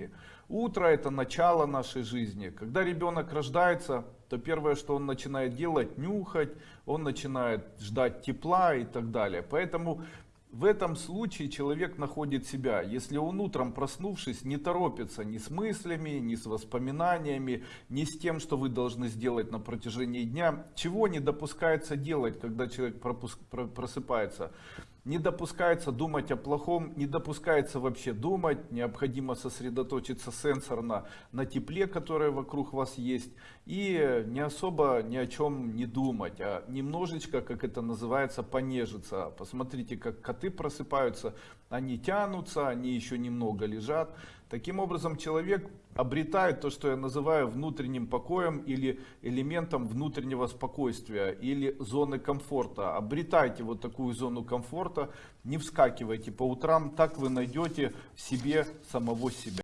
жизни. Утро это начало нашей жизни. Когда ребенок рождается, то первое, что он начинает делать, нюхать, он начинает ждать тепла и так далее. Поэтому в этом случае человек находит себя, если он утром проснувшись не торопится ни с мыслями, ни с воспоминаниями, ни с тем, что вы должны сделать на протяжении дня, чего не допускается делать, когда человек просыпается. Не допускается думать о плохом, не допускается вообще думать, необходимо сосредоточиться сенсорно на тепле, которое вокруг вас есть, и не особо ни о чем не думать, а немножечко, как это называется, понежиться. Посмотрите, как коты просыпаются, они тянутся, они еще немного лежат. Таким образом, человек обретает то, что я называю внутренним покоем или элементом внутреннего спокойствия или зоны комфорта. Обретайте вот такую зону комфорта, не вскакивайте по утрам, так вы найдете себе самого себя.